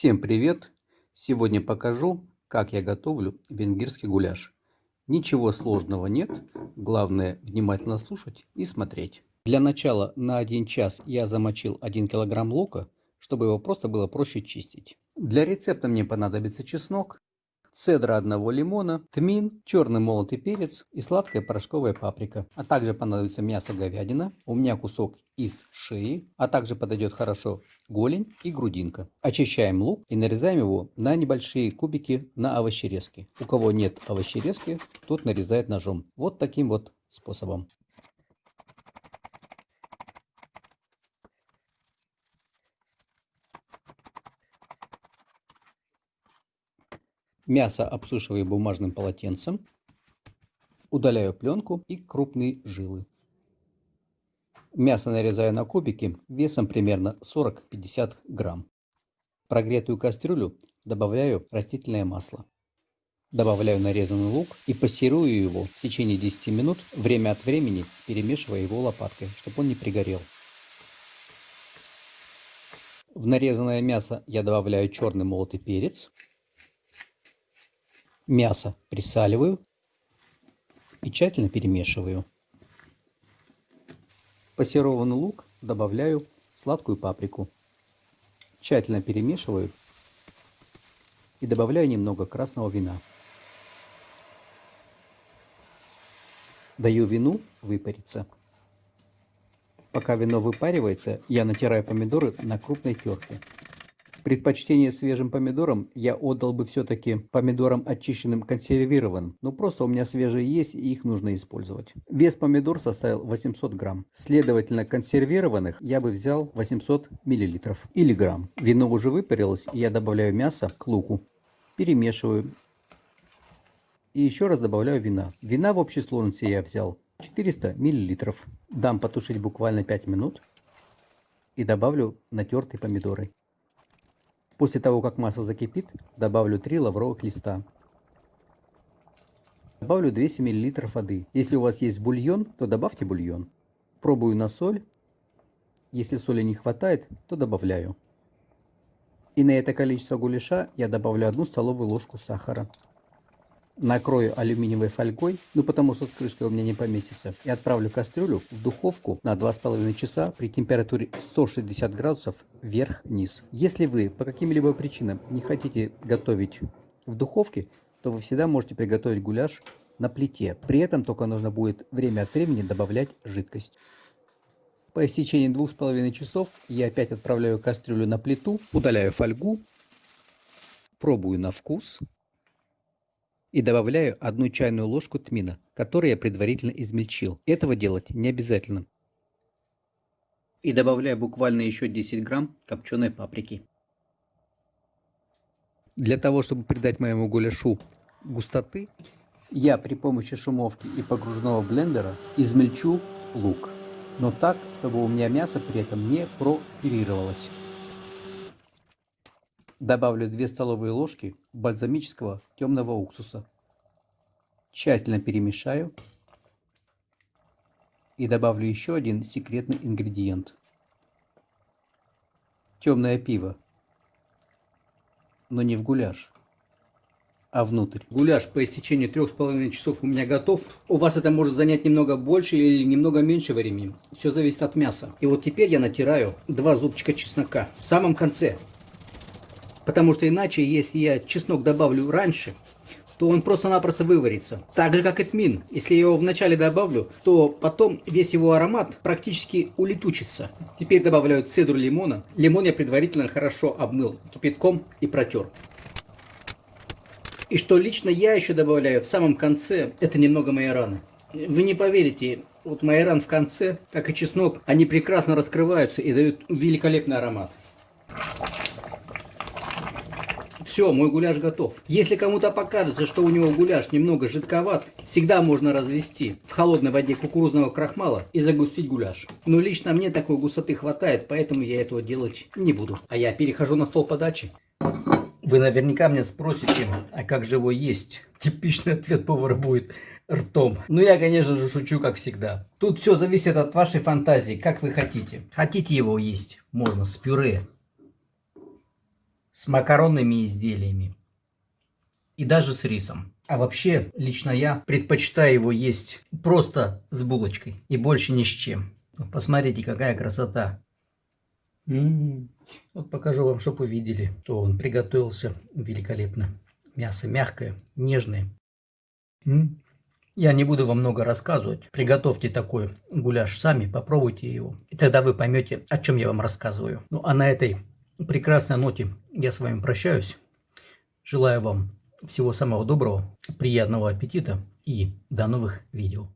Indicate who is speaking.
Speaker 1: Всем привет! Сегодня покажу, как я готовлю венгерский гуляш. Ничего сложного нет, главное внимательно слушать и смотреть. Для начала на 1 час я замочил 1 килограмм лука, чтобы его просто было проще чистить. Для рецепта мне понадобится чеснок, цедра одного лимона, тмин, черный молотый перец и сладкая порошковая паприка. А также понадобится мясо говядина, у меня кусок из шеи, а также подойдет хорошо голень и грудинка. Очищаем лук и нарезаем его на небольшие кубики на овощерезки. У кого нет овощерезки, тот нарезает ножом. Вот таким вот способом. Мясо обсушиваю бумажным полотенцем. Удаляю пленку и крупные жилы. Мясо нарезаю на кубики весом примерно 40-50 грамм. В прогретую кастрюлю добавляю растительное масло. Добавляю нарезанный лук и пассерую его в течение 10 минут, время от времени перемешивая его лопаткой, чтобы он не пригорел. В нарезанное мясо я добавляю черный молотый перец, Мясо присаливаю и тщательно перемешиваю. Пассерованный лук добавляю сладкую паприку. Тщательно перемешиваю и добавляю немного красного вина. Даю вину выпариться. Пока вино выпаривается, я натираю помидоры на крупной терке. Предпочтение свежим помидорам я отдал бы все-таки помидорам очищенным консервированным. Но просто у меня свежие есть и их нужно использовать. Вес помидор составил 800 грамм. Следовательно, консервированных я бы взял 800 миллилитров или грамм. Вино уже выпарилось и я добавляю мясо к луку. Перемешиваю. И еще раз добавляю вина. Вина в общей сложности я взял 400 миллилитров. Дам потушить буквально 5 минут. И добавлю натертые помидоры. После того, как масса закипит, добавлю 3 лавровых листа. Добавлю 200 мл воды. Если у вас есть бульон, то добавьте бульон. Пробую на соль. Если соли не хватает, то добавляю. И на это количество гуляша я добавлю 1 столовую ложку сахара накрою алюминиевой фольгой, ну потому что с крышкой у меня не поместится, и отправлю кастрюлю в духовку на 2,5 часа при температуре 160 градусов вверх-вниз. Если вы по каким-либо причинам не хотите готовить в духовке, то вы всегда можете приготовить гуляш на плите. При этом только нужно будет время от времени добавлять жидкость. По истечении двух с половиной часов я опять отправляю кастрюлю на плиту, удаляю фольгу, пробую на вкус и добавляю одну чайную ложку тмина, который я предварительно измельчил. Этого делать не обязательно. И добавляю буквально еще 10 грамм копченой паприки. Для того, чтобы придать моему гуляшу густоты, я при помощи шумовки и погружного блендера измельчу лук. Но так, чтобы у меня мясо при этом не пропирировалось. Добавлю 2 столовые ложки бальзамического темного уксуса. Тщательно перемешаю. И добавлю еще один секретный ингредиент. Темное пиво. Но не в гуляш, а внутрь. Гуляш по истечении трех с половиной часов у меня готов. У вас это может занять немного больше или немного меньше времени. Все зависит от мяса. И вот теперь я натираю два зубчика чеснока в самом конце. Потому что иначе, если я чеснок добавлю раньше, то он просто-напросто выварится. Так же, как и тмин. Если я его вначале добавлю, то потом весь его аромат практически улетучится. Теперь добавляю цедру лимона. Лимон я предварительно хорошо обмыл кипятком и протер. И что лично я еще добавляю в самом конце, это немного майораны. Вы не поверите, вот майоран в конце, как и чеснок, они прекрасно раскрываются и дают великолепный аромат. Все, мой гуляш готов. Если кому-то покажется, что у него гуляш немного жидковат, всегда можно развести в холодной воде кукурузного крахмала и загустить гуляш. Но лично мне такой густоты хватает, поэтому я этого делать не буду. А я перехожу на стол подачи. Вы наверняка меня спросите, а как же его есть? Типичный ответ повара будет ртом. Ну, я, конечно же, шучу, как всегда. Тут все зависит от вашей фантазии, как вы хотите. Хотите его есть? Можно с пюре, с макаронными изделиями и даже с рисом. А вообще, лично я предпочитаю его есть просто с булочкой и больше ни с чем. Посмотрите, какая красота. М -м -м. Вот покажу вам, чтобы вы видели, то он приготовился великолепно. Мясо мягкое, нежное. М -м. Я не буду вам много рассказывать. Приготовьте такой гуляш сами, попробуйте его. И тогда вы поймете, о чем я вам рассказываю. Ну а на этой прекрасной ноте я с вами прощаюсь. Желаю вам всего самого доброго, приятного аппетита и до новых видео.